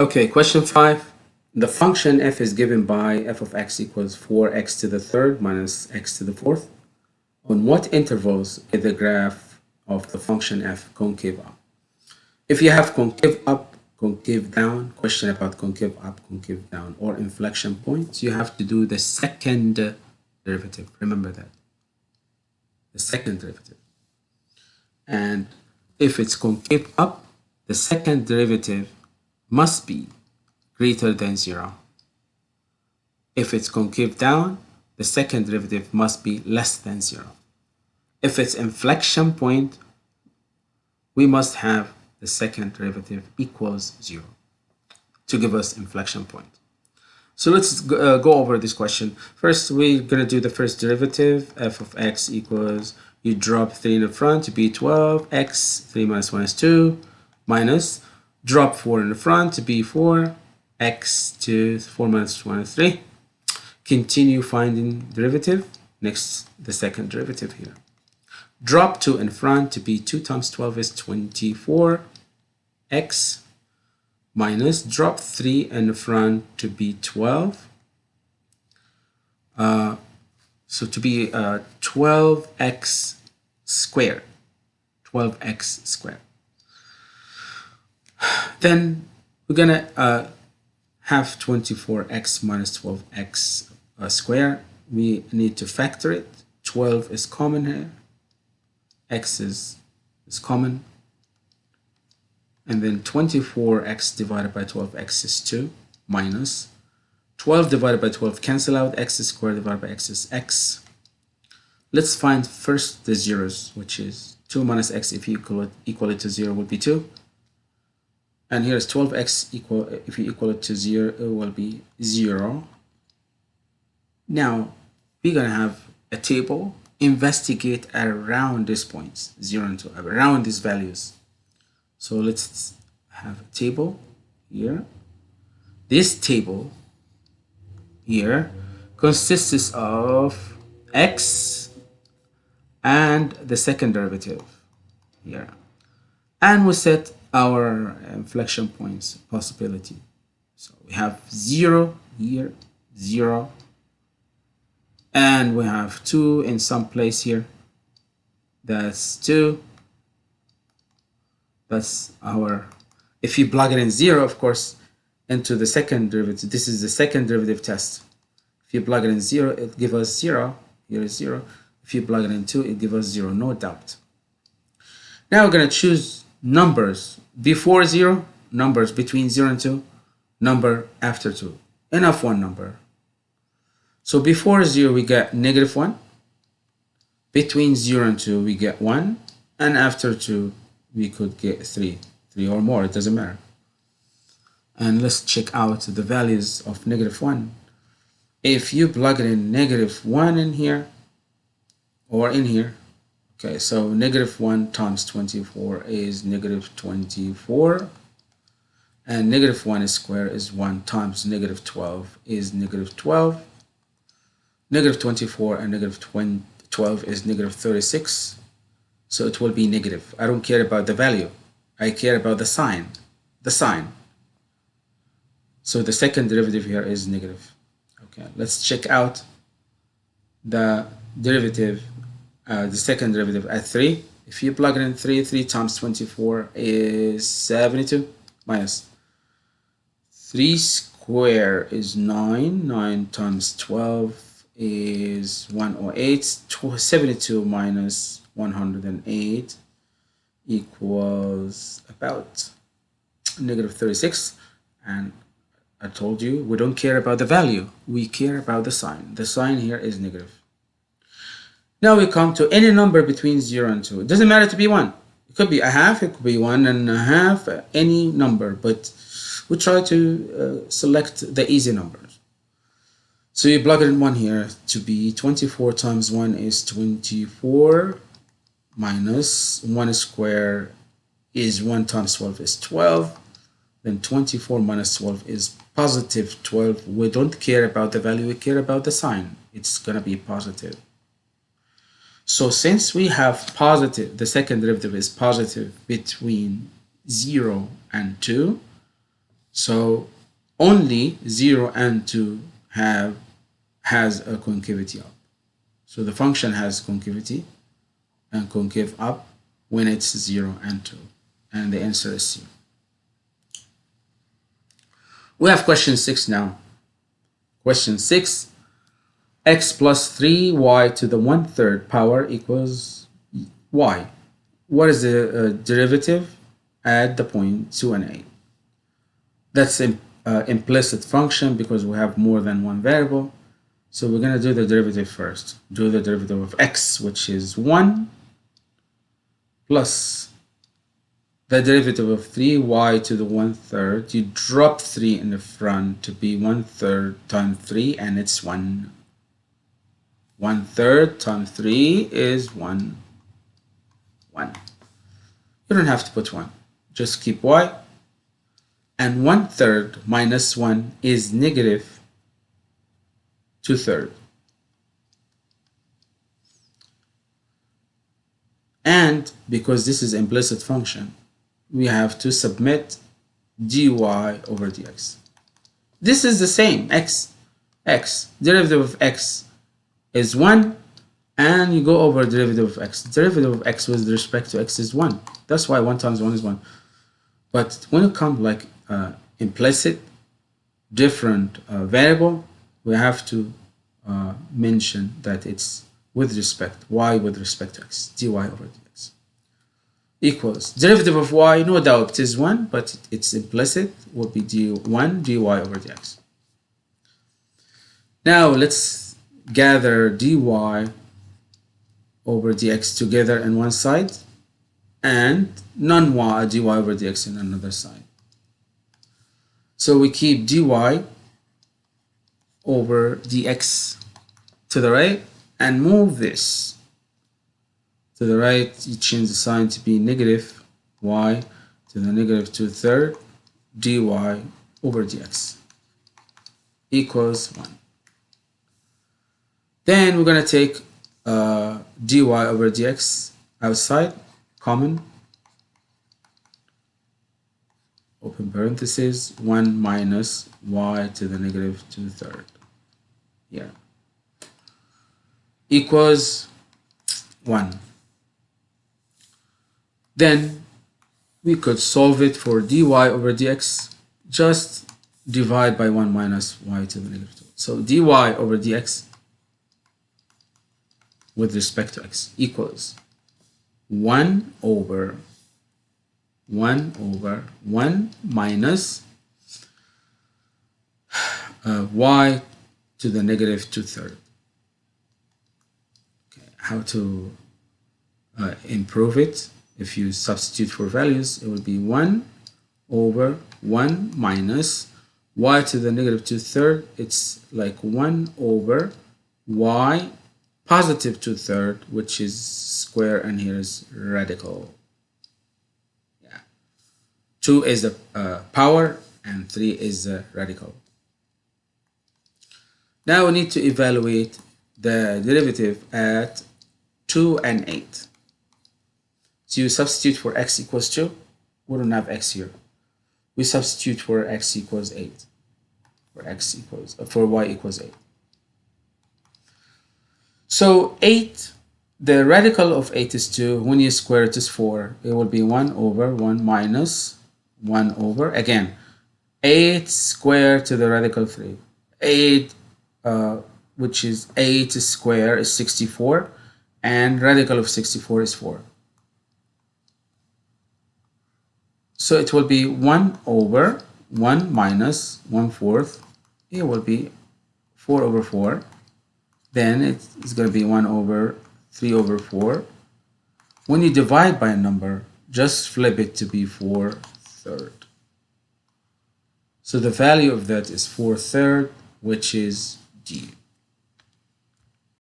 Okay, question five. The function f is given by f of x equals 4x to the third minus x to the fourth. On what intervals is the graph of the function f concave up? If you have concave up, concave down, question about concave up, concave down, or inflection points, you have to do the second derivative. Remember that. The second derivative. And if it's concave up, the second derivative must be greater than 0. If it's concave down, the second derivative must be less than 0. If it's inflection point, we must have the second derivative equals 0 to give us inflection point. So let's go, uh, go over this question. First, we're going to do the first derivative. f of x equals, you drop 3 in the front to be 12, x, 3 minus 1 is 2, minus drop 4 in the front to be 4, x to 4 minus 1 is 3. Continue finding derivative. Next, the second derivative here. Drop 2 in front to be 2 times 12 is 24, x minus drop 3 in the front to be 12. Uh, so to be uh, 12x squared. 12x squared. Then we're gonna uh, have 24x minus 12x uh, squared. We need to factor it. 12 is common here. x is, is common. And then 24x divided by 12x is 2 minus 12 divided by 12 cancel out x squared divided by x is x. Let's find first the zeros, which is 2 minus x if you equal it, equal it to 0 would be 2 and here is 12x equal if you equal it to 0 it will be 0 now we're gonna have a table investigate around these points 0 and 2 around these values. So let's have a table here. This table here consists of x and the second derivative here and we set our uh, inflection points possibility. So we have 0 here, 0, and we have 2 in some place here. That's 2. That's our, if you plug it in 0, of course, into the second derivative, this is the second derivative test. If you plug it in 0, it gives us 0. Here is 0. If you plug it in 2, it gives us 0, no doubt. Now we're going to choose numbers before 0, numbers between 0 and 2, number after 2. and Enough one number. So before 0, we get negative 1. Between 0 and 2, we get 1. And after 2, we could get 3. 3 or more, it doesn't matter. And let's check out the values of negative 1. If you plug in negative 1 in here, or in here, Okay, so negative 1 times 24 is negative 24. And negative 1 squared is 1 times negative 12 is negative 12. Negative 24 and negative 12 is negative 36. So it will be negative. I don't care about the value. I care about the sign. The sign. So the second derivative here is negative. Okay, let's check out the derivative uh, the second derivative at 3. If you plug in 3, 3 times 24 is 72 minus 3 square is 9. 9 times 12 is 108. 72 minus 108 equals about negative 36. And I told you we don't care about the value. We care about the sign. The sign here is negative. Now we come to any number between 0 and 2. It doesn't matter to be 1. It could be a half, it could be one and a half, any number, but we try to uh, select the easy numbers. So you plug in 1 here to be 24 times 1 is 24 minus 1 square is 1 times 12 is 12. Then 24 minus 12 is positive 12. We don't care about the value, we care about the sign. It's going to be positive. So since we have positive, the second derivative is positive between 0 and 2, So only 0 and 2 have has a concavity up. So the function has concavity and concave up when it's 0 and 2. And the answer is C. We have question 6 now. Question 6. X plus 3y to the 1 third power equals y. What is the uh, derivative at the point 2 and 8? That's an uh, implicit function because we have more than one variable. So we're going to do the derivative first. Do the derivative of x, which is 1, plus the derivative of 3y to the 1 third. You drop 3 in the front to be 1 third times 3, and it's 1. 1 third times 3 is 1. 1. You don't have to put 1. Just keep y. And 1 third minus 1 is negative 2 thirds. And because this is implicit function, we have to submit dy over dx. This is the same, x, x, derivative of x is 1, and you go over derivative of x. Derivative of x with respect to x is 1. That's why 1 times 1 is 1. But when it comes like uh, implicit, different uh, variable, we have to uh, mention that it's with respect, y with respect to x, dy over dx. Equals, derivative of y, no doubt, is 1, but it's implicit, will be d1 dy over dx. Now let's gather dy over dx together in one side and non-y dy over dx in another side. So we keep dy over dx to the right and move this to the right you change the sign to be negative y to the negative two third dy over dx equals 1 then we're going to take uh, dy over dx outside common open parenthesis 1 minus y to the negative 2 third here equals 1 then we could solve it for dy over dx just divide by 1 minus y to the negative 2 so dy over dx with respect to x equals 1 over 1 over 1 minus uh, y to the negative two-thirds. Okay, how to uh, improve it? If you substitute for values, it would be 1 over 1 minus y to the negative two-thirds. It's like 1 over y positive two-thirds, which is square, and here is radical. Yeah. 2 is the uh, power and 3 is the radical. Now we need to evaluate the derivative at 2 and 8. So you substitute for x equals 2. We don't have x here. We substitute for x equals 8. For x equals, for y equals 8. So 8 the radical of 8 is 2. When you square it is 4. It will be 1 over 1 minus 1 over, again, 8 squared to the radical 3. 8, uh, which is 8 square is 64, and radical of 64 is 4. So it will be 1 over 1 minus 1 fourth. It will be 4 over 4. Then it's going to be 1 over 3 over 4. When you divide by a number, just flip it to be 4 third. So the value of that is 4 third, which is D.